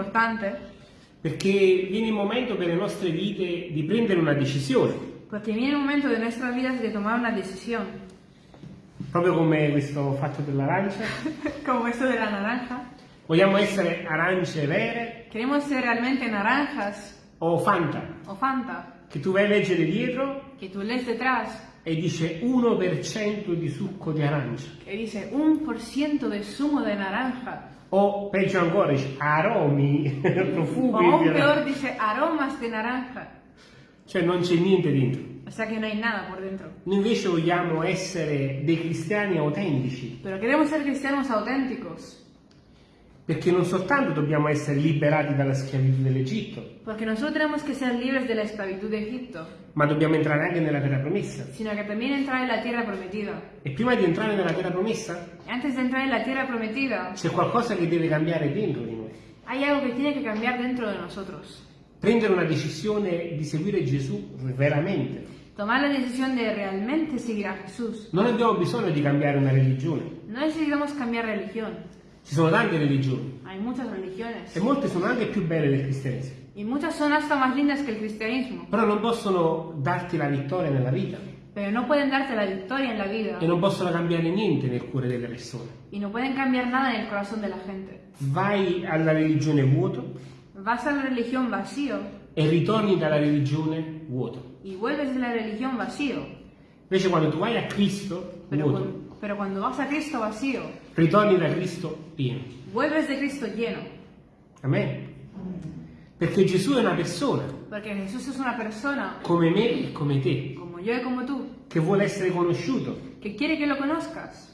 importante? Perché viene il momento per le nostre vite di prendere una decisione, porque viene un momento de nuestras vidas de tomar una decisión, proprio come questo fatto dell'arancia. como esto de la naranja. Vogliamo essere arance vere? Queremos ser realmente naranjas. O Fanta, o Fanta, che tu vai a leggere dietro. Que tú lees detrás e dice 1% di succo di arancia. que dice un por ciento de zumo de naranja. O peggio ancora, dice aromi, O profumi aún di arancia. peor dice aromas de naranja. Cioè non c'è niente dentro. O sea que no hay nada por dentro. Noi invece vogliamo essere dei cristiani autentici, Pero queremos ser cristianos auténticos. Perché non soltanto dobbiamo essere liberati dalla schiavitù dell'Egitto, Porque nosotros tenemos que ser libres de la esclavitud de Egipto, ma dobbiamo entrare anche nella terra promessa. sino que también entrar en la tierra prometida. E prima di entrare nella terra promessa antes de entrar en la tierra prometida, c'è qualcosa che deve cambiare dentro di noi. hay algo que tiene que cambiar dentro de nosotros. Prendere una decisione di seguire Gesù veramente. Tomar la decisión de realmente seguir a Jesús. Non abbiamo bisogno di cambiare una religione. No necesitamos cambiar religión. Ci sono tante religioni e molte sono anche più belle del cristianesimo, Y muchas son hasta más lindas que el cristianismo. però non possono darti la vittoria nella vita Pero no pueden darte la victoria en la vida. e non possono cambiare niente nel cuore delle persone. Y no pueden cambiar nada en el corazón de la gente. Vai alla religione vuoto Vas a la religión vacío e ritorni dalla religione vuoto. y vuelves de la religión vacío. Invece quando tu vai a Cristo Pero, vuoto, pero cuando vas a Cristo vacío, ritorni da Cristo pieno. vuelves de Cristo lleno. Amen. Perché Gesù è una persona Porque Jesús es una persona come me e come te, como yo y como tú, che vuole essere conosciuto. que quiere que lo conozcas.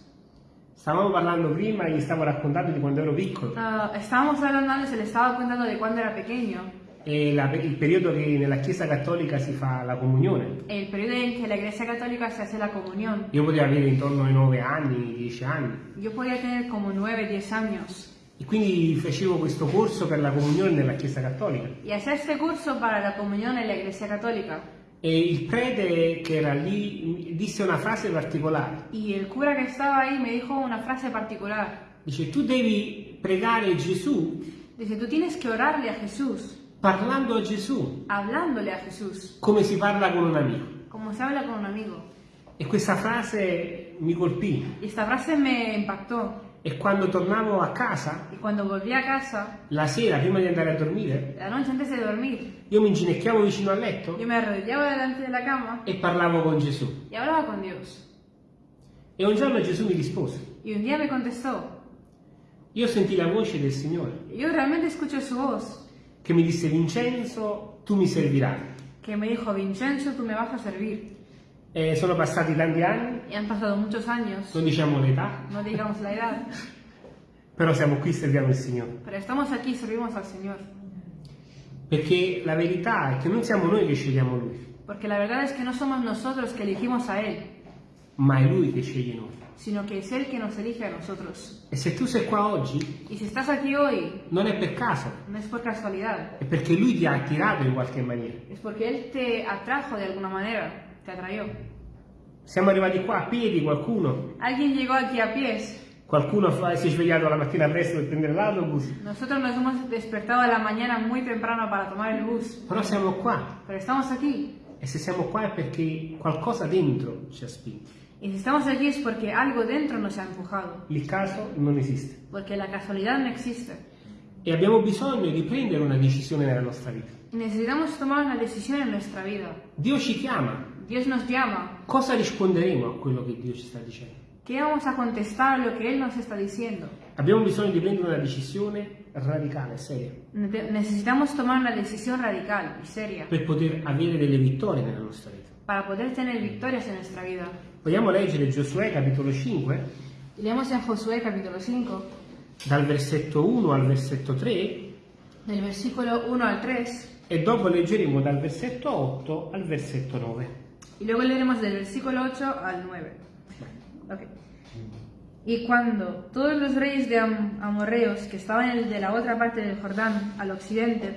Stavamo parlando prima, gli stavo raccontando di quando ero piccolo Ah, estábamos hablando antes, le estaba contando de cuando era pequeño, e la- il periodo che nella Chiesa Cattolica si fa la comunione. el periodo en que la Iglesia Católica se hace la comunión. Io potevo avere intorno ai 9 anni, 10 anni Yo podía tener como 9, 10 años. e quindi facevo questo corso per la comunione nella Chiesa Cattolica. Y hacía este curso para la comunión en la Iglesia Católica. E il prete che era lì disse una frase particolare. Y el cura que estaba ahí me dijo una frase particular. Dice, tu devi pregare Gesù Dice, tú tienes que orarle a Jesús, parlando a Gesù hablándole a Jesús, come si parla con un amico. como se habla con un amigo. E questa frase mi colpì. Y esta frase me impactó. E quando tornavo a casa, a casa, la sera, prima di andare a dormire, la noche antes de dormir, io mi inginocchiavo vicino al letto la cama e parlavo con Gesù. E un giorno Gesù mi rispose. Y un día me contestó, Io sentì la voce del Signore yo realmente escuché su voz, che mi disse, Vincenzo, tu mi servirai. que me dijo, Vincenzo, tú me vas a servir. E sono passati tanti anni, Y han pasado muchos años, non diciamo l'età, no digamos la edad, però siamo qui e serviamo il Signore. pero estamos aquí servimos al Señor. Perché la verità è che non siamo noi che scegliamo Lui, Porque la verdad es que no somos nosotros que elegimos a Él, ma è Lui che sceglie noi. sino que es Él que nos elige a nosotros. E se tu sei qua oggi, Y si estás aquí hoy, non è per caso, no es por casualidad, è perché Lui ti ha attirato in qualche maniera. es porque Él te atrajo de alguna manera, te atrayó. Siamo arrivati qua a piedi, qualcuno, Alguien llegó aquí a pies, qualcuno fa- si è svegliato la mattina presto per prendere l'autobus, nosotros nos hemos despertado a la mañana muy temprano para tomar el bus, però siamo qua. pero estamos aquí. E se siamo qua è perché qualcosa dentro ci ha spinto. Y si estamos aquí es porque algo dentro nos ha empujado, Il caso non esiste. porque la casualidad no existe. E abbiamo bisogno di prendere una decisione nella nostra vita. Necesitamos tomar una decisión en nuestra vida. Dio ci chiama. Dios nos llama. Cosa risponderemo a quello che Dio ci sta dicendo? ¿Qué vamos a contestar a lo que Él nos está diciendo? Abbiamo bisogno di prendere una decisione radicale, seria, Ne- Necesitamos tomar una decisión radical y seria per poter avere delle vittorie nella nostra vita. para poder tener victorias en nuestra vida. Vogliamo leggere Giosuè capitolo 5, Y leemos en Josué capítulo 5, dal versetto 1 al versetto 3 del versículo 1 al 3, e dopo leggeremo dal versetto 8 al versetto 9. y luego leeremos del versículo 8 al 9. Ok. Y cuando todos los reyes de Am- amorreos que estaban en el de la otra parte del Jordán, al occidente,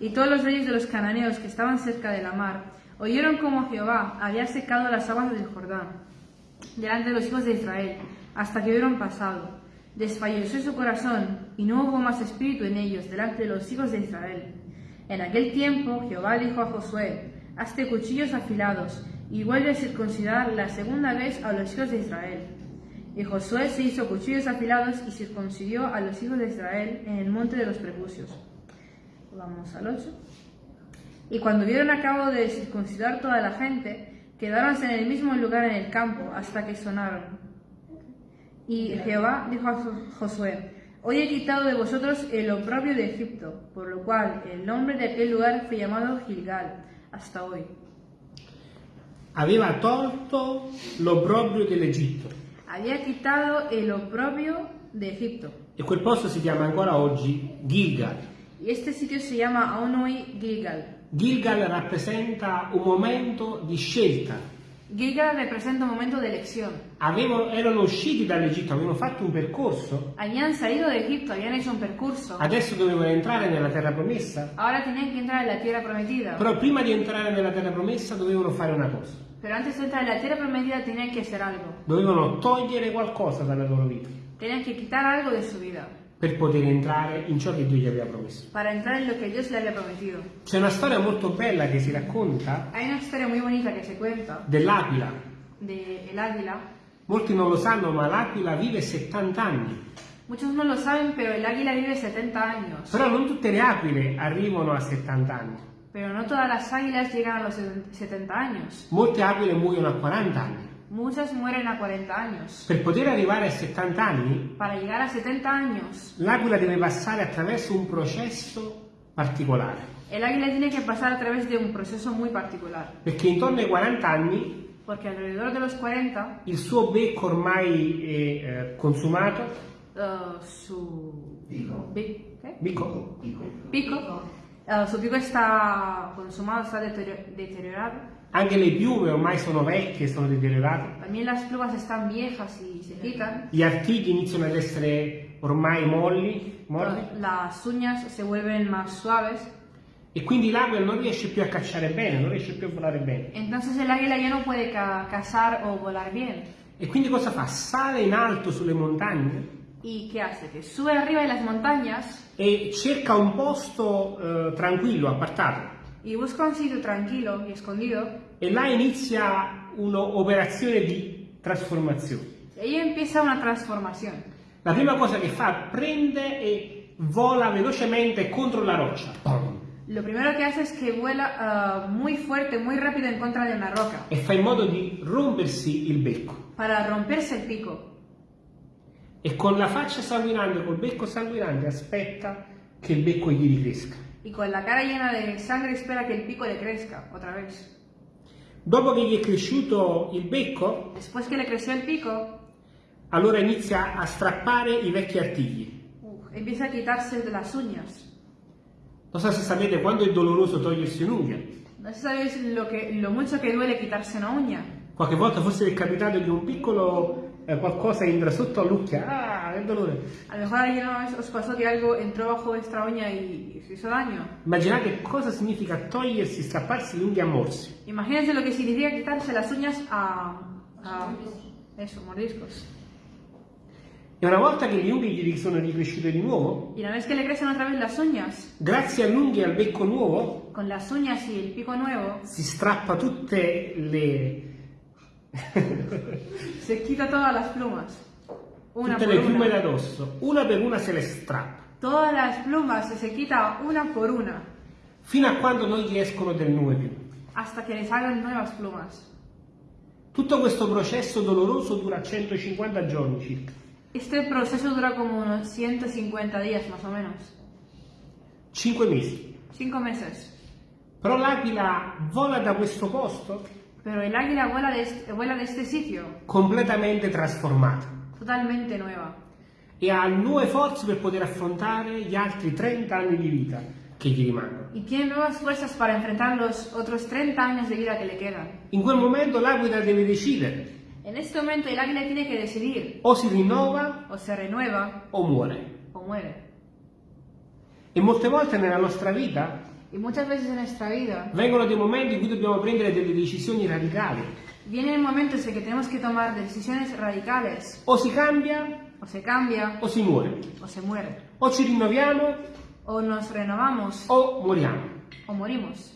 y todos los reyes de los cananeos que estaban cerca de la mar, oyeron cómo Jehová había secado las aguas del Jordán delante de los hijos de Israel, hasta que hubieron pasado. Desfalleció su corazón y no hubo más espíritu en ellos delante de los hijos de Israel. En aquel tiempo Jehová dijo a Josué, hazte cuchillos afilados y vuelve a circuncidar la segunda vez a los hijos de Israel. Y Josué se hizo cuchillos afilados y circuncidió a los hijos de Israel en el monte de los prepucios. Vamos al 8. Y cuando vieron a cabo de circuncidar toda la gente, quedáronse en el mismo lugar en el campo hasta que sonaron. Y Jehová dijo a Jo- Josué, Hoy he quitado de vosotros el oprobio de Egipto, por lo cual el nombre de aquel lugar fue llamado Gilgal, hasta hoy. Aveva tolto l'obbrobrio dell'Egitto Había quitado el oprobio de Egipto. e quel posto si chiama ancora oggi Gilgal. Y este sitio se llama aún hoy Gilgal. Gilgal rappresenta un momento di scelta. Gilgal representa un momento de elección. Avevano- erano usciti dall'Egitto, avevano fatto un percorso, Habían salido de Egipto, habían hecho un percurso. adesso dovevano entrare nella terra promessa, Ahora tenían que entrar en la tierra prometida. però prima di entrare nella terra promessa dovevano fare una cosa, Pero antes de entrar en la tierra prometida tenían que hacer algo. dovevano togliere qualcosa dalla loro vita Tenían que quitar algo de su vida per poter entrare in ciò che Dio gli aveva promesso. para entrar en lo que Dios le había prometido. C'è una storia molto bella che si racconta Hay una historia muy bonita que se cuenta dell'aquila. de el águila. Molti non lo sanno, ma l'aquila vive 70 anni. Muchos no lo saben, pero el águila vive 70 años. Però non tutte le aquile arrivano a 70 anni. Pero no todas las águilas llegan a los 70 años. Molte aquile muoiono a 40 anni. Muchas mueren a 40 años. Per poter arrivare a 70 anni, Para llegar a 70 años, l'aquila deve passare attraverso un processo particolare. el águila tiene que pasar a través de un proceso muy particular. Perché intorno ai 40 anni Porque alrededor de los 40, il suo becco ormai è eh, consumato, eh, su Pico. bi- ¿qué? becco, Pico. pico, eh, su pico está consumado, está deterior- deteriorado. Anche le piume ormai sono vecchie, sono deteriorate, También las plumas están viejas y se quitan. gli artigli iniziano ad essere ormai molli, molli Las uñas se vuelven más suaves. e quindi l'aquila non riesce più a cacciare bene, non riesce più a volare bene. Entonces el águila ya no puede ca- cazar o volar bien. E quindi cosa fa? Sale in alto sulle montagne ¿Y qué hace? Que sube arriba de las montañas e cerca un posto eh, tranquillo, appartato. y busca un sitio tranquilo y escondido. E là inizia un'operazione di trasformazione. Ahí empieza una transformación. La prima cosa che fa, prende e vola velocemente contro la roccia. Lo primero que hace es que vuela ah, muy fuerte, muy rápido en contra de una roca E fa in modo di rompersi il becco. para romperse el pico. E con la faccia sanguinante, col becco sanguinante, aspetta che il becco gli ricresca. Y con la cara llena de sangre espera que el pico le crezca otra vez. Dopo che gli è cresciuto il becco, Después que le creció el pico, allora inizia a strappare i vecchi artigli. uf, empieza a quitarse de las uñas. Non so se sapete quando è doloroso togliersi un'unghia. No sé si sabéis lo, lo mucho que duele quitarse una uña. Qualche volta forse è capitato di un piccolo eh, qualcosa entra sotto all'ucchia. Ah, che! A lo mejor a alguien os pasó que algo entró bajo vuestra uña y, os hizo daño. Immaginate cosa significa togliersi, strapparsi le unghie a morsi. Imagínense lo que significa quitarse las uñas a, a eso, mordiscos. E una volta che le unghie gli sono ricresciute di nuovo, Y una vez que le crecen otra vez las uñas, grazie all'unghia e al becco nuovo, con las uñas y el pico nuevo, si strappa tutte le, se quita todas las plumas. Una tutte le piume una. da addosso. Una per una se le strappa. Todas las plumas se quita una por una, Fino a quando non gli escono del piume. hasta que le salgan nuevas plumas. Tutto questo processo doloroso dura 150 giorni circa. Este proceso dura como unos 150 días más o menos. 5 mesi. Cinco meses. Però l'aquila vola da questo posto Pero el águila vuela de este, vuela de este sitio completamente trasformata totalmente nueva. e ha nuove forze per poter affrontare gli altri 30 anni di vita che gli rimangono. Y tiene nuevas fuerzas para enfrentar los otros 30 años de vida que le quedan. In quel momento l'aquila deve decidere En este momento el águila tiene que decidir o si rinnova o se renueva o muore. o muere. E molte volte nella nostra vita vida vengono dei momenti in cui dobbiamo prendere delle decisioni radicali. Vienen momentos en que tenemos que tomar decisiones radicales. O si cambia O O se cambia o si muore. o se muere. O ci rinnoviamo O nos renovamos o moriamo. o morimos.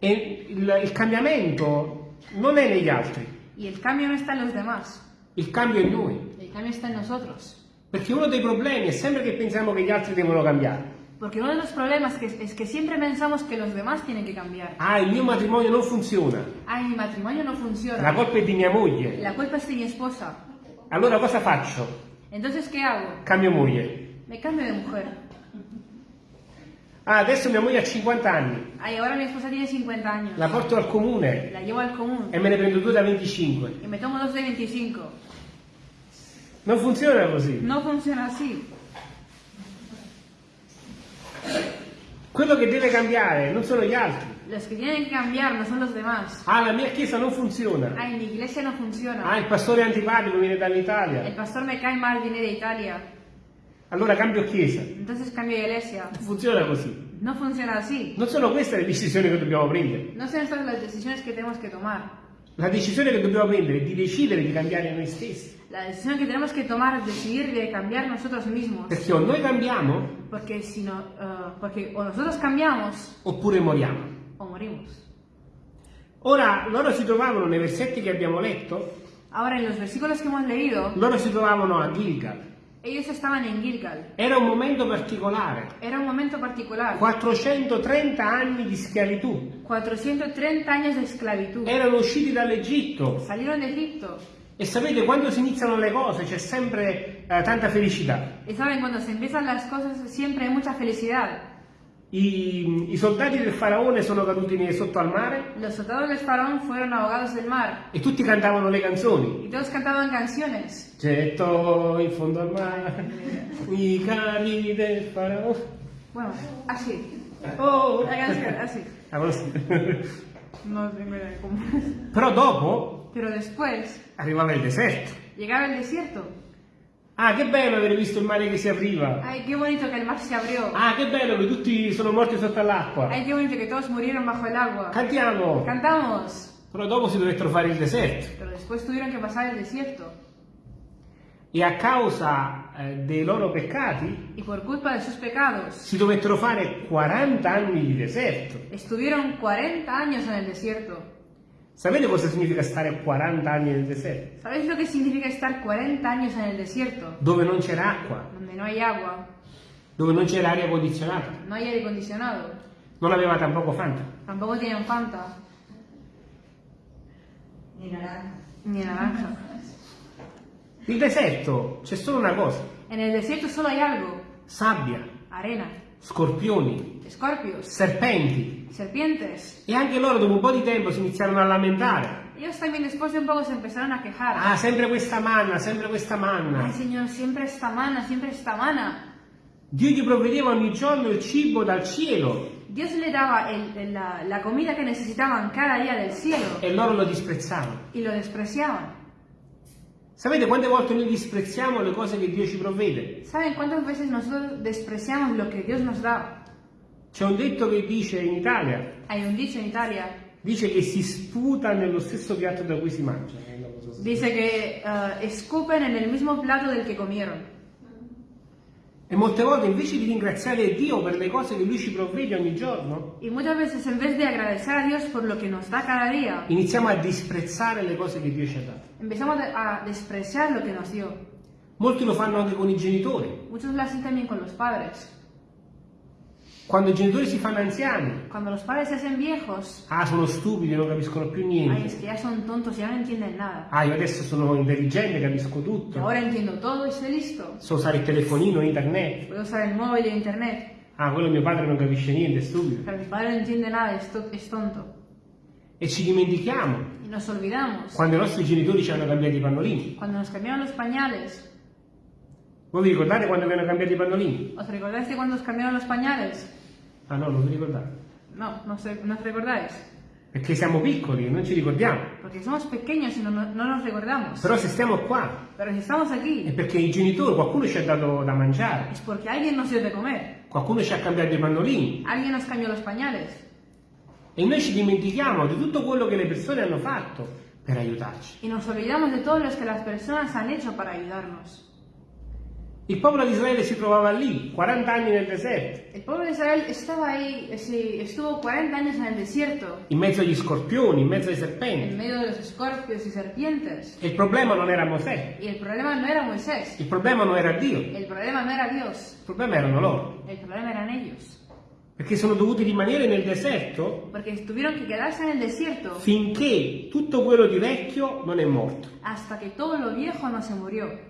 E il, il cambiamento non è negli altri, Y el cambio no está en los demás, il cambio è in noi. el cambio está en nosotros. Perché uno dei problemi è sempre che pensiamo che gli altri devono cambiare. Porque uno de los problemas que, es que siempre pensamos que los demás tienen que cambiar. Ah, il mio matrimonio non funziona. Ay, mi matrimonio no La funciona. colpa è di mia moglie. La culpa es de mi esposa. Allora cosa faccio? Entonces, ¿qué hago? Cambio moglie. Me cambio de mujer. Ah, adesso mia moglie ha 50 anni. Ay, ahora mi esposa tiene 50 años. La porto al comune La llevo al común e me ne prendo due da 25. y me tomo dos de 25. Non funziona così. No funciona así. Quello che deve cambiare non sono gli altri. Los que tienen que cambiar no son los demás. Ah, la mia chiesa non funziona. Ay, mi iglesia no funciona. Ah, il pastore è antipatico, viene dall'Italia. pastor me cae mal, viene de Italia. Allora cambio chiesa. Entonces cambio iglesia. Non funziona così. No funciona así. Non sono queste le decisioni che dobbiamo prendere. No son estas las decisiones que tenemos que tomar. La decisione che dobbiamo prendere è di decidere di cambiare noi stessi. La decisión que tenemos que tomar es decidir de cambiar nosotros mismos. Perché o noi cambiamo Porque, si no, eh, porque o nosotros cambiamos oppure moriamo. o morimos. Ora, loro si trovavano nei versetti che abbiamo letto, Ahora, en los versículos que hemos leído, loro si trovavano a Gilgal. Ellos estaban en Gilgal. Era un momento particolare. Era un momento particular. 430 anni di schiavitù. 430 años de esclavitud. Erano usciti dall'Egitto. Salieron de Egipto. E sapete, quando si iniziano le cose c'è sempre eh, tanta felicità. Y saben, cuando se empiezan las cosas siempre hay mucha felicidad. I, i soldati del faraone sono caduti sotto al mare Los soldados del faraón fueron ahogados del mar. e tutti cantavano le canzoni. Y todos cantaban canciones. Getto in fondo al mare i carri del faraone. Bueno, así. Oh. La canción, así. Conosci- No tengo idea de cómo es. Però dopo Pero después arrivava il deserto. llegaba el desierto. Ah, che bello avere visto il mare che si arriva. Ay, qué bonito que el mar se abrió. Ah, che bello che tutti sono morti sotto all'acqua. Ay, qué bonito que todos murieron bajo el agua. Cantiamo. Cantamos. Però dopo si dovettero fare il deserto. Pero después tuvieron que pasar el desierto. E a causa eh, dei loro peccati Y por culpa de sus pecados, si dovettero fare 40 anni di deserto. estuvieron 40 años en el desierto. Sapete cosa significa stare 40 anni nel deserto? ¿Sabéis lo que significa estar 40 años en el desierto? Dove non c'era acqua, Donde no hay agua, dove non c'era aria condizionata, no hay aire acondicionado, non aveva tampoco Fanta. tampoco tienen Fanta, Ni naranja. ni naranja. Il deserto c'è solo una cosa, En el desierto solo hay algo, sabbia, arena, scorpioni, escorpios, serpenti. Serpientes. E anche loro dopo un po' di tempo si iniziarono a lamentare. Ellos también después de un poco se empezaron a quejar. Ah, sempre questa manna, sempre questa manna. Ay Señor, siempre esta mana, siempre esta mana. Dio gli provvedeva ogni giorno il cibo dal cielo Dios le daba el- el- la, la comida que necesitaban cada día del cielo e loro lo disprezzavano. y lo despreciaban. Sapete quante volte noi disprezziamo le cose che Dio ci provvede? ¿Saben cuántas veces nosotros despreciamos lo que Dios nos da? C'è un detto che dice in Italia, Hay un dicho en Italia, dice che si sputa nello stesso piatto da cui si mangia. dice que eh, escupen en el mismo plato del que comieron. E molte volte invece di ringraziare Dio per le cose che Lui ci provvede ogni giorno, Y muchas veces en vez de agradecer a Dios por lo que nos da cada día, iniziamo a disprezzare le cose che Dio ci ha dato. empezamos a despreciar lo que nos dio. Molti lo fanno anche con i genitori. Muchos lo hacen también con los padres. Quando i genitori si fanno anziani, Cuando los padres se hacen viejos, ah, sono stupidi, non capiscono più ay, niente. es que ya son tontos, ya no entienden nada. Ah, io adesso sono intelligente, capisco Y tutto. ahora entiendo todo y soy listo. So usare il telefonino, internet. Puedo usar el móvil e internet. Ah, quello mio padre non capisce niente, è stupido. Pero mi padre no entiende nada, es, to- es tonto. E ci dimentichiamo Y nos olvidamos. quando i nostri genitori ci hanno cambiato i pannolini. Cuando nos cambiaron los pañales, Voi vi ricordate quando vi hanno cambiato i pannolini? ¿os recordáis de cuando os cambiaron los pañales? Ah no, non vi ricordate. No, no, sé, no os recordáis. Perché siamo piccoli e non ci ricordiamo. Porque somos pequeños y no, no- no nos recordamos. Però se stiamo qua Pero si estamos è aquí, perché i genitori, qualcuno ci ha dato da mangiare, es porque alguien nos dio de comer. qualcuno ci ha cambiato i pannolini. Alguien nos cambió los pañales. E noi ci dimentichiamo di tutto quello che le persone hanno fatto per aiutarci. Y nos olvidamos de todo lo que las personas han hecho para ayudarnos. Il popolo di Israele si trovava lì, 40 anni nel deserto, El pueblo de Israel estaba ahí, eh, estuvo 40 años en el desierto, in mezzo agli scorpioni, in mezzo ai en serpenti. medio de los escorpios y serpientes. Il problema non era Mosè, Y el problema no era Moisés, il problema non era Dio, el problema no era Dios, il problema erano loro. el problema eran ellos. Perché sono dovuti rimanere nel deserto en desierto finché tutto quello di vecchio non è morto. hasta que todo lo viejo no se murió.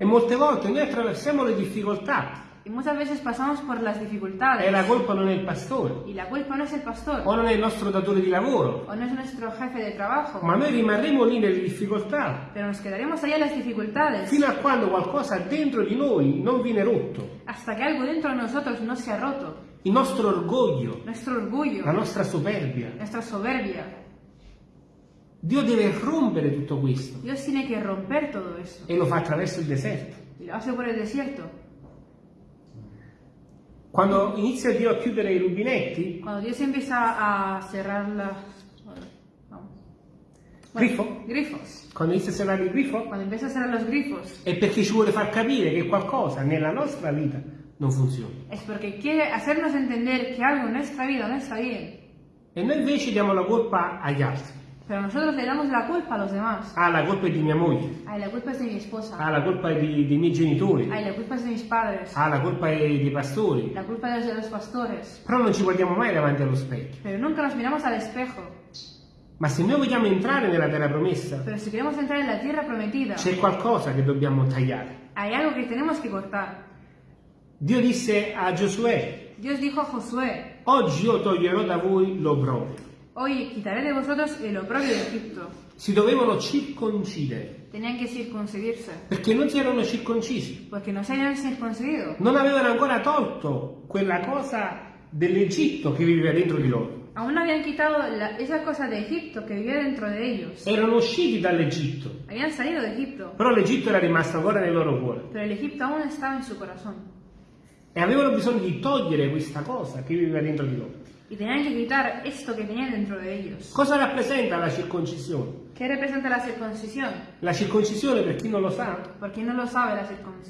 E molte volte noi attraversiamo le difficoltà Y muchas veces pasamos por las e dificultades. la colpa non è il pastore Y la culpa no es el pastor, o non è il nostro datore di lavoro, o no es nuestro jefe de trabajo, ma noi rimarremo lì nelle difficoltà pero nos quedaremos allá en las dificultades fino a quando qualcosa dentro di noi non viene rotto. hasta que algo dentro de nosotros no se ha roto. Il nostro orgoglio, Nuestro orgullo, la nostra superbia. nuestra soberbia. Dio deve rompere tutto questo Dios tiene que romper todo eso. e lo fa attraverso il deserto. Y lo hace por el desierto. Quando inizia Dio a chiudere i rubinetti, Cuando Dios empieza a cerrar las... Grifo? Grifos. quando inizia a serrare il grifo, Cuando empieza a cerrar los grifos è perché ci vuole far capire che qualcosa nella nostra vita non funziona. es porque quiere hacernos entender que algo en nuestra vida no está bien. E noi invece diamo la colpa agli altri. Pero nosotros le damos la culpa a los demás. Ah, la colpa è di mia moglie. Ay, la culpa es de mi esposa. Ah, la colpa è di- dei miei genitori. Ay, la culpa es de mis padres. Ah, la colpa è dei pastori. La culpa es de los pastores. Però non ci guardiamo mai davanti allo specchio. Pero nunca nos miramos al espejo. Ma se noi vogliamo entrare nella terra promessa, Pero si queremos entrar en la tierra prometida, c'è qualcosa che dobbiamo tagliare. hay algo que tenemos que cortar. Dio disse a Giosuè, Dios dijo a Josué, oggi io toglierò da voi l'obbrobrio. Hoy quitaré de vosotros el oprobio de Egipto. Si dovevano circoncidere, Tenían que circuncidirse, perché non si erano circoncisi. porque no se habían circuncidido. Non avevano ancora tolto quella cosa dell'Egitto che viveva dentro di loro. Aún no habían quitado la- esa cosa de Egipto que vivía dentro de ellos. Erano usciti dall'Egitto, Habían salido de Egipto, però l'Egitto era rimasto ancora nel loro cuore. pero el Egipto aún estaba en su corazón. E avevano bisogno di togliere questa cosa che viveva dentro di loro. Y tenían que quitar esto que tenían dentro de ellos. Cosa rappresenta la circoncisione? ¿Qué representa la circuncisión? La circoncisione, per chi non lo sa, Por quien no lo sabe, la circun-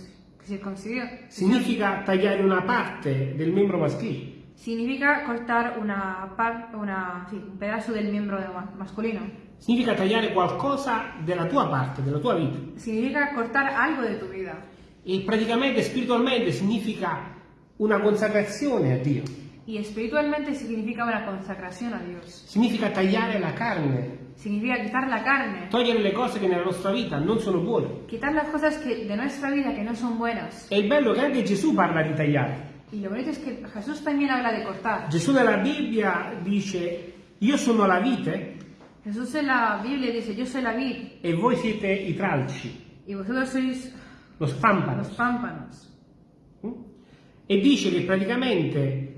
circuncisión significa tagliare una parte del membro maschile. significa cortar una, par- una sí, un pedazo del miembro de ma- masculino. Significa tagliare qualcosa della tua parte, della tua vita. Significa cortar algo de tu vida. E praticamente, spiritualmente, significa una consacrazione a Dio. Y espiritualmente significa una consagración a Dios. Significa tagliare la carne, Significa quitar la carne, togliere le cose che nella nostra vita non sono buone. quitar las cosas que, de nuestra vida que no son buenas. E il bello che anche Gesù parla di tagliare. Y lo bonito es que Jesús también habla de cortar. Gesù nella Bibbia dice, io sono la vite Jesús en la Biblia dice, yo soy la vid e voi siete i tralci, y vosotros sois lo spampano. los pámpanos. E dice che praticamente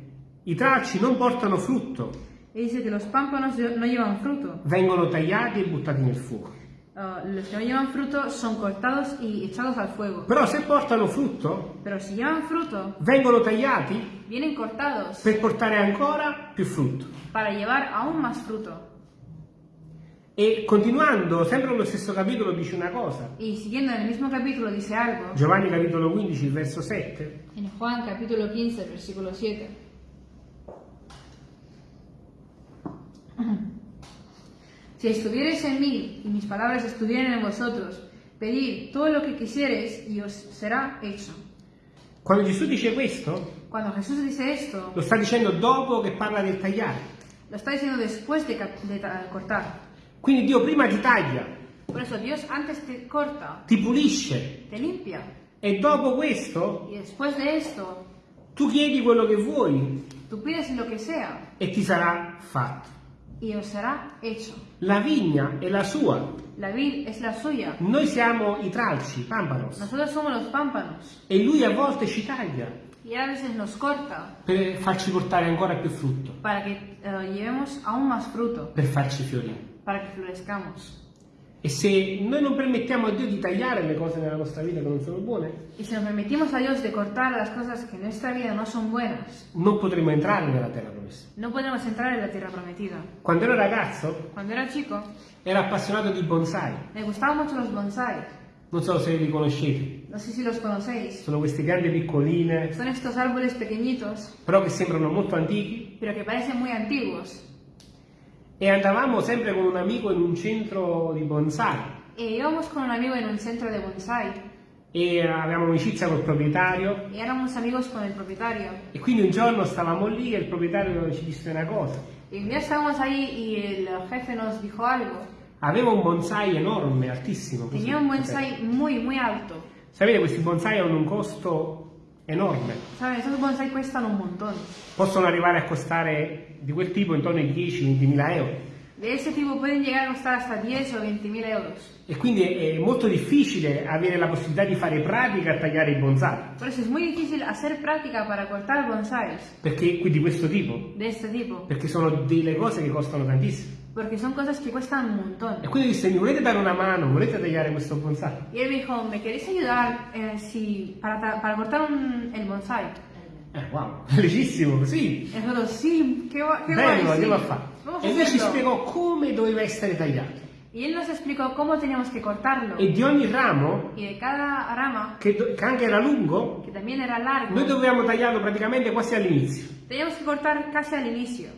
i tralci non portano frutto, Y dice que los pámpanos no llevan fruto. vengono tagliati e buttati nel fuoco. Ah, los que no llevan fruto son cortados y echados al fuego. Però se portano frutto, Pero si llevan fruto, vengono tagliati vienen cortados per portare ancora più frutto. para llevar aún más fruto. E continuando, sempre nello stesso capitolo dice una cosa. Y siguiendo en el mismo capítulo dice algo. Giovanni capitolo 15, il verso 7. En Juan capítulo 15, versículo 7. Si estuvierais en mí y mis palabras estuvieran en vosotros, pedid todo lo que quisiereis y os será hecho. Quando Gesù dice questo, Cuando Jesús dice esto, lo sta dicendo dopo che parla del tagliare. lo está diciendo después de, de ta- cortar. Quindi Dio prima ti taglia, Por eso Dios antes te corta, ti pulisce te limpia. e dopo questo Y después de esto, tu chiedi quello che vuoi tú pides lo que sea e ti sarà fatto. Y os será hecho. La vigna è la sua, La vid es la suya. noi siamo i tralci, pampanos, Nosotros somos los pámpanos. e lui a volte ci taglia Y a veces nos corta per farci portare ancora più frutto, para que eh, llevemos aún más fruto, per farci fiorire. para que florezcamos. E se noi non permettiamo a Dio di tagliare le cose nella nostra vita che non sono buone, Y si nos permitimos a Dios de cortar las cosas que en nuestra vida no son buenas, non potremo entrare nella terra promessa. no podemos entrar en la tierra prometida. Quando ero ragazzo Cuando era chico, ero appassionato di bonsai, me gustaban mucho los bonsai. non so se li conoscete. No sé si los conocéis. sono queste piante piccoline, Son estos árboles pequeñitos, però che sembrano molto antichi. pero que parecen muy antiguos. E andavamo sempre con un amico in un centro di bonsai E íbamos con un amigo en un centro de bonsai e avevamo amicizia col proprietario y éramos amigos con el propietario. e quindi un giorno stavamo lì e il proprietario ci disse una cosa. Y un día estábamos ahí y el jefe nos dijo algo. Aveva un bonsai enorme, altissimo. così. Tenía un bonsai muy, muy alto. Sapete, questi bonsai hanno un costo enorme. ¿Saben? Esos bonsai cuestan un montón. Possono arrivare a costare di quel tipo intorno ai 10-20 mila euro. De ese tipo pueden llegar a costar hasta 10 o 20 mil euros. E quindi è molto difficile avere la possibilità di fare pratica a tagliare i bonsai. Por eso es muy difícil hacer práctica para cortar bonsais Perché qui di questo tipo? de este tipo. Perché sono delle cose che costano tantissimo. Porque son cosas que cuestan un montón. E quindi disse, mi volete dare una mano? Volete tagliare questo bonsai? Y él me dijo, ¿me queréis ayudar eh, si, para, para cortar un- el bonsai? Eh, wow, felicissimo, sì. Nosotros, sí, qué, gua- qué Bello, sí. andiamo a fare. Vamos E lui ci spiegò come doveva essere tagliato. Y él nos explicó cómo teníamos que cortarlo. E di ogni ramo, Y de cada rama, che, do- che anche era lungo, que también era largo, noi dovevamo tagliarlo praticamente quasi all'inizio. teníamos que cortar casi al inicio.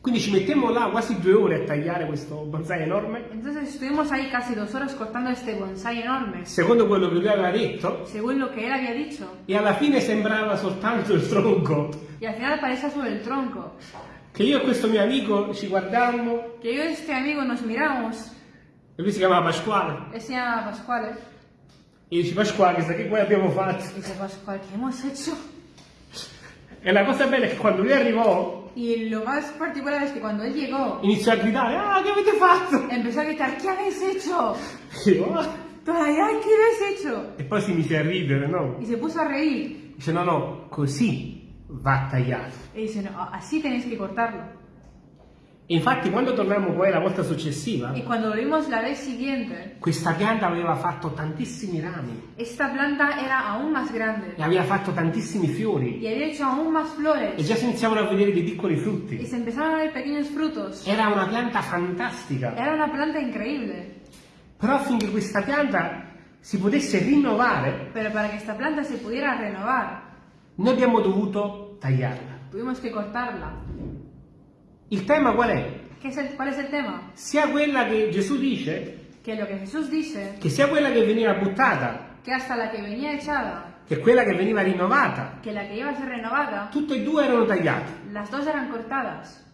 Quindi ci mettemmo là quasi due ore a tagliare questo bonsai enorme. Entonces estuvimos ahí casi dos horas cortando este bonsai enorme, Secondo quello che lui aveva detto, según lo que él había dicho. e alla fine sembrava soltanto il tronco. Y al final parecía solo el tronco. Che io e questo mio amico ci guardammo, Que yo y este amigo nos miramos, e lui si chiamava Pasquale, él se llama Pascual, e dice Pasquale, che guai abbiamo fatto? dice Pascual, ¿qué hemos hecho? E la cosa bella è che quando lui arrivò, Y lo más particular es que cuando él llegó, iniziò a gridare, ah, che avete fatto? empezó a gritar, ¿qué habéis hecho? E io, "Ah". Todavía, ¿qué habéis hecho? E poi si mise a ridere, no? Y se puso a reír. Dice, no, no, così va tagliato. Y dice, no, así tenéis que cortarlo. E infatti quando tornammo poi la volta successiva, Y cuando volvimos la vez siguiente, questa pianta aveva fatto tantissimi rami esta planta era aún más grande e aveva fatto tantissimi fiori y había hecho aún más e flores già si iniziavano a vedere dei piccoli y frutti. se empezaron a ver pequeños frutos. Era una pianta fantastica. Era una planta increíble, Però affinché questa pianta si potesse rinnovare, pero para que esta planta se pudiera renovar, noi abbiamo dovuto tagliarla. tuvimos que cortarla. Il tema qual è? ¿Qué es el- ¿Cuál es el tema? Sia quella che Gesù dice, Que lo que Jesús dice, che sia quella che veniva buttata, que hasta la que venía echada, che quella che veniva rinnovata, que la que iba a ser renovada, tutte e due erano tagliate. las dos eran cortadas.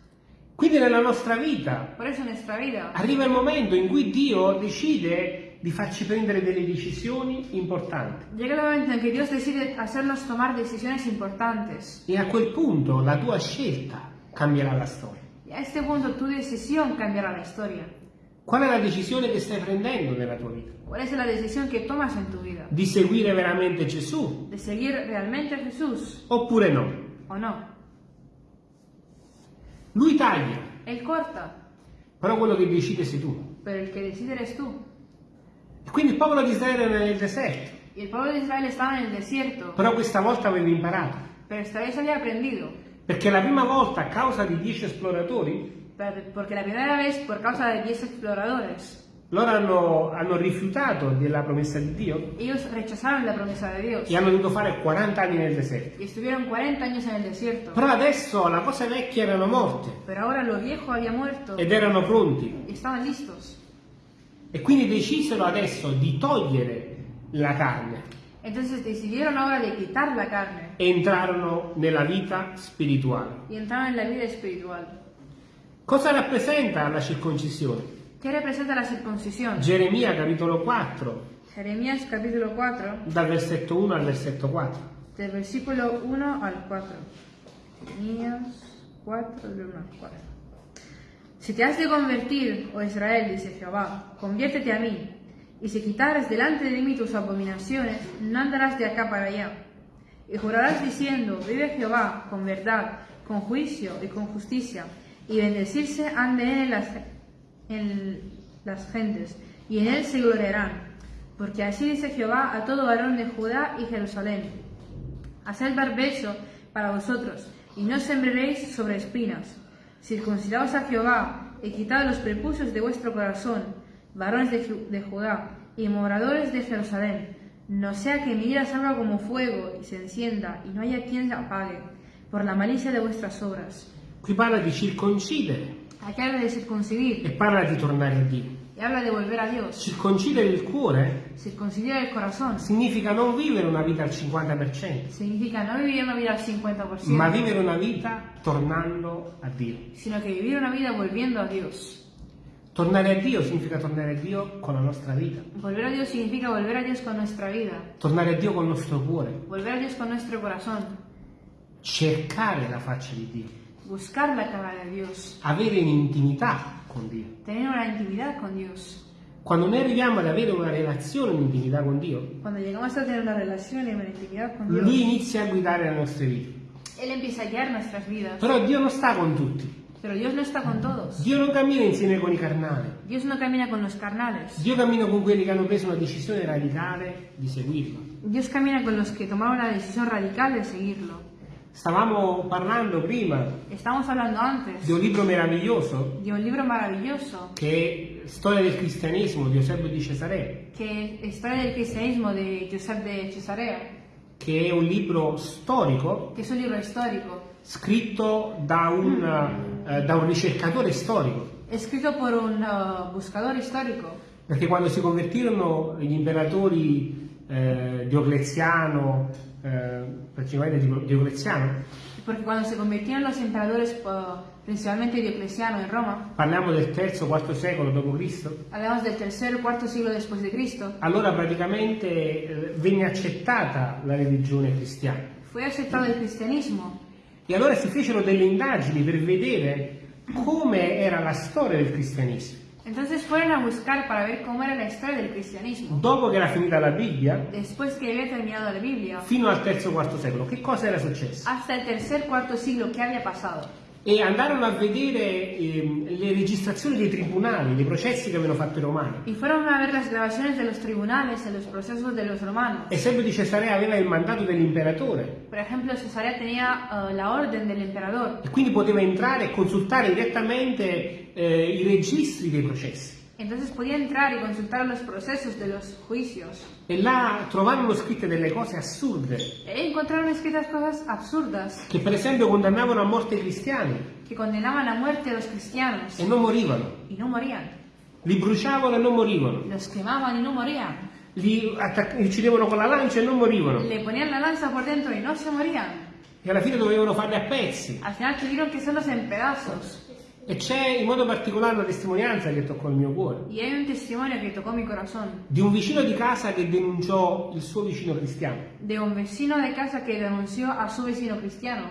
Quindi nella nostra vita Por eso en nuestra vida arriva il momento in cui Dio decide di farci prendere delle decisioni importanti. llega el momento en que Dios decide hacernos tomar decisiones importantes. E a quel punto la tua scelta cambierà la storia. A este punto tu decisión cambiará la historia. Qual è la decisione che stai prendendo nella tua vita? ¿Cuál es la decisión que tomas en tu vida? Di seguire veramente Gesù ¿De seguir realmente a Jesús oppure no? o no? Lui taglia, Él corta, però quello che decide sei tu. pero el que decide eres tú. E quindi il popolo di Israele era nel deserto, Y el pueblo de Israel estaba en el desierto, però questa volta aveva imparato. pero esta vez había aprendido. Perché la prima volta, a causa di dieci esploratori, Pero- Porque la primera vez, por causa de 10 exploradores, loro hanno, hanno rifiutato della promessa di Dio ellos rechazaron la promesa de Dios e hanno dovuto fare 40 anni nel deserto. y estuvieron 40 años en el desierto. Però adesso la cosa vecchia erano morte Pero ahora lo viejo había muerto ed erano pronti. estaban listos. E quindi decisero adesso di togliere la carne Entonces decidieron ahora de quitar la carne entrarono nella vita spirituale. y entraron en la vida espiritual. Cosa rappresenta la circoncisione? ¿Qué representa la circuncisión? Geremia capitolo 4, Jeremías capítulo 4, dal versetto 1 al versetto 4. del versículo 1 al 4. Jeremías 4, del 1 al 4. Si te has de convertir, oh Israel, dice Jehová, conviértete a mí, y si quitares delante de mí tus abominaciones, no andarás de acá para allá. Y jurarás diciendo, vive Jehová, con verdad, con juicio y con justicia, y bendecirse han de él las, en las gentes, y en él se gloriarán. Porque así dice Jehová a todo varón de Judá y Jerusalén. Haced barbecho para vosotros, y no sembraréis sobre espinas. Circuncidaos a Jehová, y quitad los prepucios de vuestro corazón, varones de, de Judá y moradores de Jerusalén, No sea que mi ira salga como fuego y se encienda y no haya quien la apague por la malicia de vuestras obras. Qui parla di circoncidere Aquí habla de circuncibir e parla di tornare a Dio. y habla de volver a Dios. Circoncidere il cuore Circuncidar el corazón significa non vivere una vita al 50%, significa no vivir una vida al 50%, ma vivere una vita tornando a Dio. sino que vivir una vida volviendo a Dios. Tornare a Dio significa tornare a Dio con la nostra vita, Volver a Dios significa volver a Dios con nuestra vida, tornare a Dio con il nostro cuore, volver a Dios con nuestro corazón, cercare la faccia di Dio, buscar la cara de Dios, avere un'intimità con Dio. tener una intimidad con Dios. Quando noi arriviamo ad avere una relazione, un'intimità con Dio, Cuando llegamos a tener una relación y una intimidad con Lui Dios, inizia a guidare le nostre vite. Él empieza a guiar nuestras vidas. Però Dio non sta con tutti. Pero Dios no está con todos. Dio non cammina insieme con i carnali. Dios no camina con los carnales. Dio cammina con quelli che hanno preso una decisione radicale di seguirlo. Dios camina con los que tomaron la decisión radical de seguirlo. Stavamo parlando prima Estamos hablando antes di un libro meraviglioso de un libro maravilloso che è Storia del cristianesimo di Eusebio di Cesarea, que es Historia del cristianismo de Josep de Cesarea, che è un libro storico que es un libro histórico, scritto da un, eh, da un ricercatore storico. escrito por un uh, buscador histórico. Perché quando si convertirono gli imperatori eh, Diocleziano, eh, principalmente Dio- Diocleziano, Porque cuando se convirtieron los emperadores, uh, principalmente Diocleciano en Roma, parliamo del terzo, quarto secolo d.C., hablamos del tercer o cuarto siglo después de Cristo, allora praticamente eh, venne accettata la religione cristiana. fue aceptado el cristianismo. E allora si fecero delle indagini per vedere come era la storia del cristianesimo. Entonces fueron a buscar para ver cómo era la historia del cristianismo. Dopo che era finita la Bibbia, Después que había terminado la Biblia, fino al terzo, quarto secolo, che cosa era successo? hasta el tercer cuarto siglo, ¿qué había pasado? E andarono a vedere ehm, le registrazioni dei tribunali, dei processi che avevano fatto i romani. Y fueron a ver las grabaciones de los tribunales, de los procesos de los romanos. Eusebio di Cesarea aveva il mandato dell'imperatore Por ejemplo, Cesarea tenía uh, la orden del emperador, e quindi poteva entrare e consultare direttamente eh, i registri dei processi. Entonces podía entrar y consultar los procesos de los juicios. E là trovarono scritte delle cose assurde, E encontraron escritas cosas absurdas che per esempio condannavano a morte i cristiani que condenaban a muerte a los cristianos e non morivano. y no morían. Li bruciavano e non morivano. Los quemaban y no morían. Li uccidevano con la lancia e non morivano. Le ponían la lanza por dentro y no se morían. E alla fine dovevano farli a pezzi. Al final tuvieron que hacerlos en pedazos. E c'è in modo particolare una testimonianza che toccò il mio cuore. Y hay un testimonio que tocó mi corazón Di un vicino di casa che denunciò il suo vicino cristiano. de un vecino de casa que denunció a su vecino cristiano.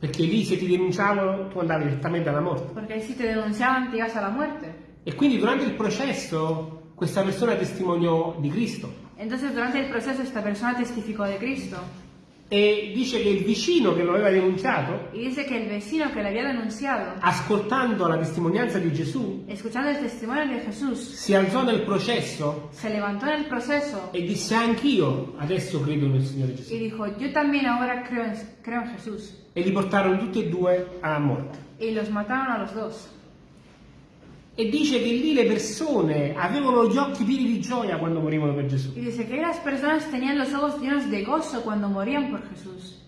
Perché lì se ti denunciavano tu andavi direttamente alla morte. Porque ahí si te denunciaban te ibas a la muerte. E quindi durante il processo questa persona testimoniò di Cristo. Entonces durante el proceso esta persona testificó de Cristo E dice che il vicino che lo aveva denunciato, y dice que el vecino que le había denunciado, ascoltando la testimonianza di Gesù, escuchando el testimonio de Jesús, si alzò nel processo se levantó en el proceso e disse anch'io adesso credo nel Signore Gesù. y dijo, yo también ahora creo en, creo en Jesús. E li portarono tutti e due a morte. Y los mataron a los dos. E dice che lì le persone avevano gli occhi pieni di gioia quando morivano per Gesù. Y dice que las personas tenían los ojos llenos de gozo cuando morían por Jesús.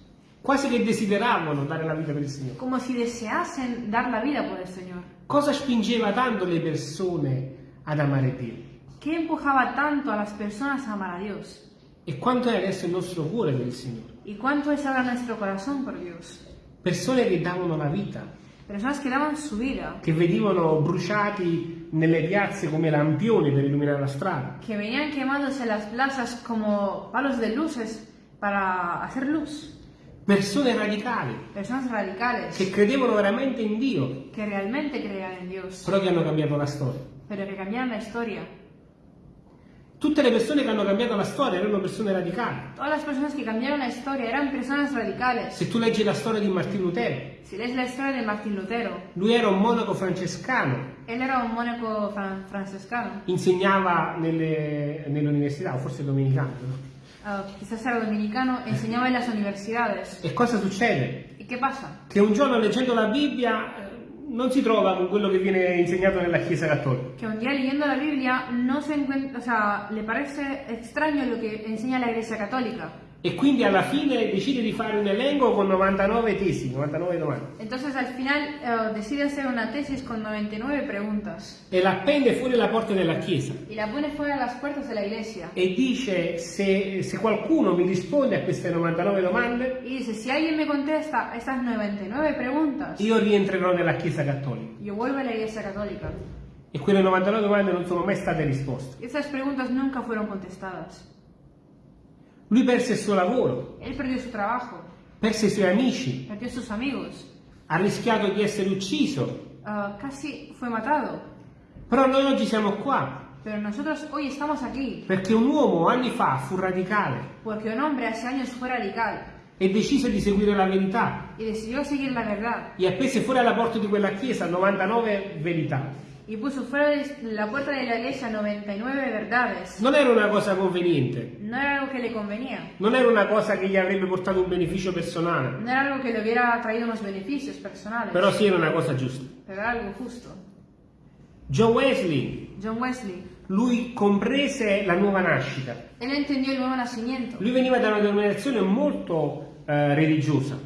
Quasi che desideravano dare la vita per il Signore. Como si deseasen dar la vida por el Señor. Cosa spingeva tanto le persone ad amare Dio? ¿Qué empujaba tanto a las personas a amar a Dios? E quanto è adesso il nostro cuore per il Signore? ¿Y cuánto es ahora nuestro corazón por Dios? Persone che davano la vita, Personas que daban su vida, che venivano bruciati nelle piazze come lampioni per illuminare la strada, que venían quemándose las plazas como palos de luces para hacer luz. persone radicali Personas radicales che credevano veramente in Dio, que realmente creían en Dios, però che hanno cambiato la storia. pero que cambiaron la historia. Tutte le persone che hanno cambiato la storia erano persone radicali. Todas las personas que cambiaron la historia eran personas radicales. Se tu leggi la storia di Martino Lutero, Si lees la historia de Martín Lutero, lui era un monaco francescano, él era un mónaco fran- francescano, insegnava nelle, nelle università, o forse domenicano. no? ah, quizás era dominicano, enseñaba en las universidades. E cosa succede? ¿Y qué pasa? Che un giorno leggendo la Bibbia non si trova con quello che viene insegnato nella Chiesa Cattolica. que un día leyendo la Biblia no se o sea, le parece extraño lo que enseña la Iglesia Católica. E quindi alla fine decide di fare un elenco con 99 tesi, 99 domande. Entonces al final eh, decide hacer una tesis con 99 preguntas E la appende fuori la porta della Chiesa. y la pone fuera de las puertas de la iglesia. E dice se, se qualcuno mi risponde a queste 99 domande, Y dice, si alguien me contesta estas 99 preguntas, io rientrerò nella Chiesa Cattolica. yo vuelvo a la Iglesia Católica. E quelle 99 domande non sono mai state risposte. Esas preguntas nunca fueron contestadas. Lui perse il suo lavoro, Él perdió su trabajo, perse i suoi amici, perdió sus amigos, ha rischiato di essere ucciso. ah, casi fue matado. Però noi oggi siamo qua. Pero nosotros hoy estamos aquí. Perché un uomo anni fa fu radicale. Porque un hombre hace años fue radical. E decise di seguire la verità. Y decidió seguir la verdad. E appese fuori alla porta di quella chiesa 99 verità. Y puso fuera de la puerta de la iglesia 99 verdades. Non era una cosa conveniente, No era algo que le convenía, non era una cosa che gli avrebbe portato un beneficio personale, no era algo que le hubiera traído unos beneficios personales, però sì era una cosa giusta. pero era algo justo. John Wesley, John Wesley, lui comprese la nuova nascita. él entendió el nuevo nacimiento. Lui veniva da una denominazione molto eh, religiosa.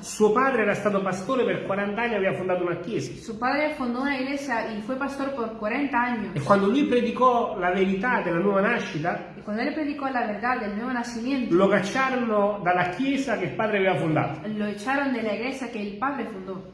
Suo padre era stato pastore per 40 anni e aveva fondato una chiesa. Su padre fundó una iglesia y fue pastor por 40 años. E quando lui predicò la verità della nuova nascita, Y cuando él predicó la verdad del nuevo nacimiento, lo cacciarono dalla chiesa che il padre aveva fondato. lo echaron de la iglesia que el padre fundó.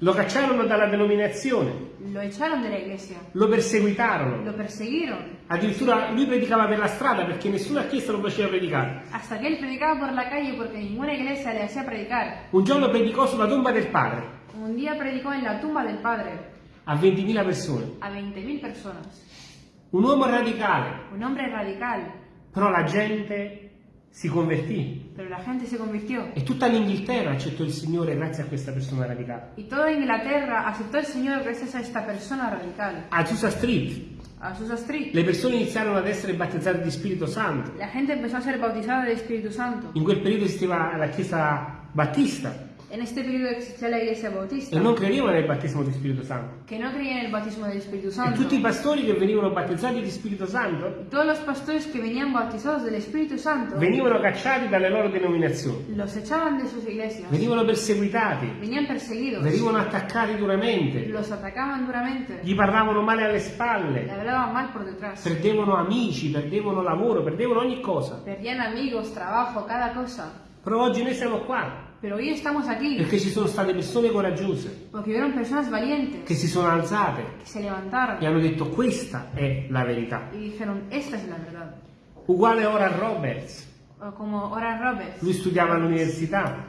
Lo cacciarono dalla denominazione, Lo echaron de la iglesia. lo perseguitarono. Lo persiguieron. Addirittura lui predicava per la strada perché nessuna chiesa lo faceva predicare. Hasta que él predicaba por la calle porque ninguna iglesia le hacía predicar. Un giorno predicò sulla tomba del padre Un día predicó en la tumba del padre a 20.000 persone. a 20.000 personas. Un uomo radicale, Un hombre radical. però la gente si convertì Pero la gente se convirtió. e tutta l'Inghilterra accettò il Signore grazie a questa persona radicale. Y toda Inglaterra aceptó al Señor gracias a esta persona radical. A Azusa Street A Susa Street. le persone iniziarono ad essere battezzate di Spirito Santo. La gente empezó a ser bautizada del Espíritu Santo. In quel periodo esisteva la Chiesa Battista En este periodo existía la iglesia bautista, e non credevano nel battesimo di Spirito Santo. que no creía en el bautismo del Espíritu E Santo. tutti i pastori che venivano battezzati di Spirito Santo Todos los pastores que venían bautizados del Espíritu Santo venivano cacciati dalle loro denominazioni, los echaban de sus iglesias, venivano perseguitati, venían perseguidos, venivano attaccati duramente, los atacaban duramente, gli parlavano male alle le spalle, hablaban mal por detrás, perdevano amici, perdevano lavoro, perdevano ogni cosa. perdían amigos, trabajo, cada cosa. Però oggi noi siamo qua Pero hoy estamos aquí. Perché ci sono state persone coraggiose porque hubieron personas valientes che si sono alzate. que se levantaron e hanno detto questa è la verità. y dijeron, esta es la verdad. Uguale ora a Roberts, como Oran Roberts, lui studiava all'università.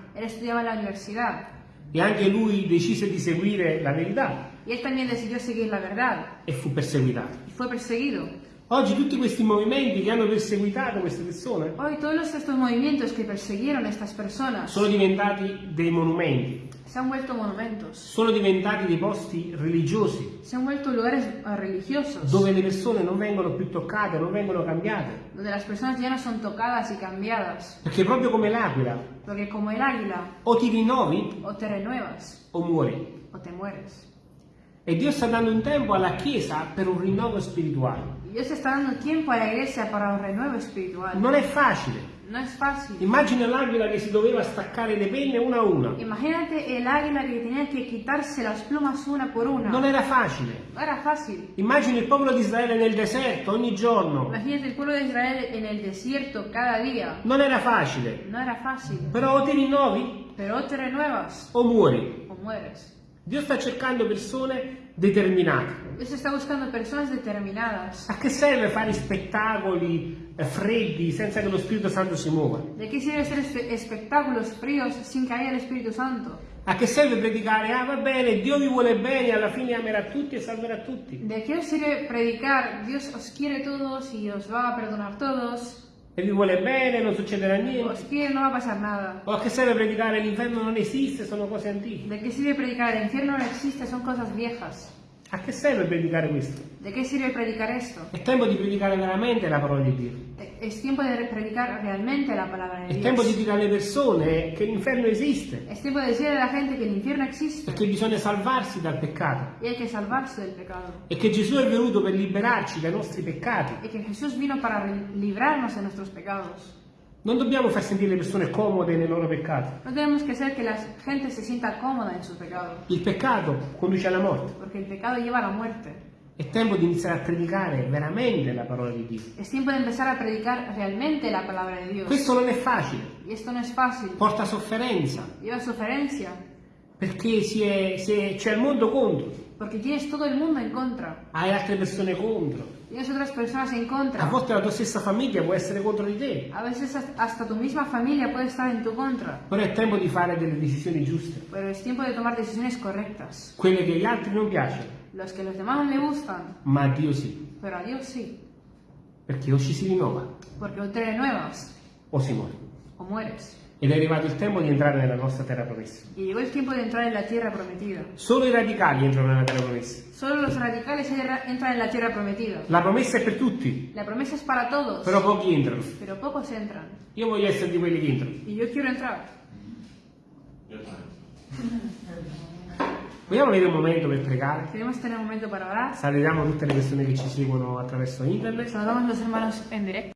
E anche lui decise di seguire la verità. Y él también decidió seguir la verdad. E fu perseguitato. y fue perseguido. Oggi tutti questi movimenti che hanno perseguitato queste persone Hoy todos estos movimientos que persiguieron estas personas sono diventati dei monumenti, se han vuelto monumentos, sono diventati dei posti religiosi se han vuelto lugares eh, religiosos, dove le persone non vengono più toccate, non vengono cambiate. donde las personas ya no son tocadas y cambiadas, Perché proprio come l'aquila, porque como el águila, o ti rinnovi o te renuevas o muori. o te mueres. E Dio sta dando un tempo alla Chiesa per un rinnovo spirituale. Dios está dando tiempo a la iglesia para un renuevo espiritual. Non è facile. No es fácil. Immagina l'aquila che si doveva staccare le penne una a una. Imagínate el águila que tenía que quitarse las plumas una por una. Non era facile. No era fácil. Immagina il popolo di Israele nel deserto ogni giorno. Imagínate el pueblo de Israel en el desierto cada día. Non era facile. No era fácil. Però o ti rinnovi Pero o te renuevas o muori. o mueres. Dio sta cercando persone determinate. Dios está buscando personas determinadas. A che serve fare spettacoli eh, freddi senza che lo Spirito Santo si muova? ¿De hacer espe- espectáculos fríos sin que haya el Espíritu Santo? A che serve predicare? Ah, va bene, Dio vi vuole bene, alla fine amerà tutti e salverà tutti. ¿De qué os sirve predicar? Dios os quiere todos y os va a perdonar todos. E vi vuole bene, non succederà Os niente. quiere, no va a pasar nada. O a che serve predicare l'inferno non esiste, sono cose antiche. ¿De qué sirve predicar? El infierno no existe, son cosas viejas. A che serve predicare questo? ¿De qué sirve predicar esto? È tempo di predicare veramente la parola di Dio. Es tiempo de predicar realmente la palabra de È tempo di Dios. dire alle persone che l'inferno esiste Es tiempo de decirle a la gente que el infierno e che bisogna salvarsi dal peccato y hay que salvarse del pecado. e che Gesù è venuto per liberarci dai nostri peccati. Y que Jesús vino para librarnos de nuestros pecados. Non dobbiamo far sentire le persone comode nei loro peccati. No tenemos que hacer que la gente se sienta cómoda en sus pecados, Il peccato conduce alla morte. porque el pecado lleva a la muerte. È tempo di iniziare a predicare veramente la parola di Dio. Es tiempo de empezar a predicar realmente la palabra de Dios. Questo non è facile, Y esto no es fácil. porta sofferenza, Lleva suferencia, perché c'è il mondo contro, porque tienes todo el mundo en contra. hai altre persone contro. Tienes otras personas en A volte la tua stessa famiglia può essere contro di te, A veces hasta tu misma familia puede estar en tu contra. però è tempo di fare delle decisioni giuste, Pero es tiempo de tomar decisiones correctas. quelle che agli altri non piacciono, Los que los demás no le gustan, ma a Dio sì, pero a Dios sí. perché o ci si rinnova Porque o te renuevas o si muore. o mueres. Ed è arrivato il tempo di entrare nella nostra terra promessa. Y llegó el tiempo de entrar en la tierra prometida. Solo i radicali entrano nella terra promessa. Solo los radicales entra- entran en la tierra prometida. La promessa è per tutti, La promesa es para todos, però pochi entrano. pero pocos entran. Io voglio essere di quelli che entrano. Y yo quiero entrar. Vogliamo avere un momento per pregare? Momento. Salutiamo tutte le persone che ci seguono attraverso internet. Saludamos a los hermanos en directo.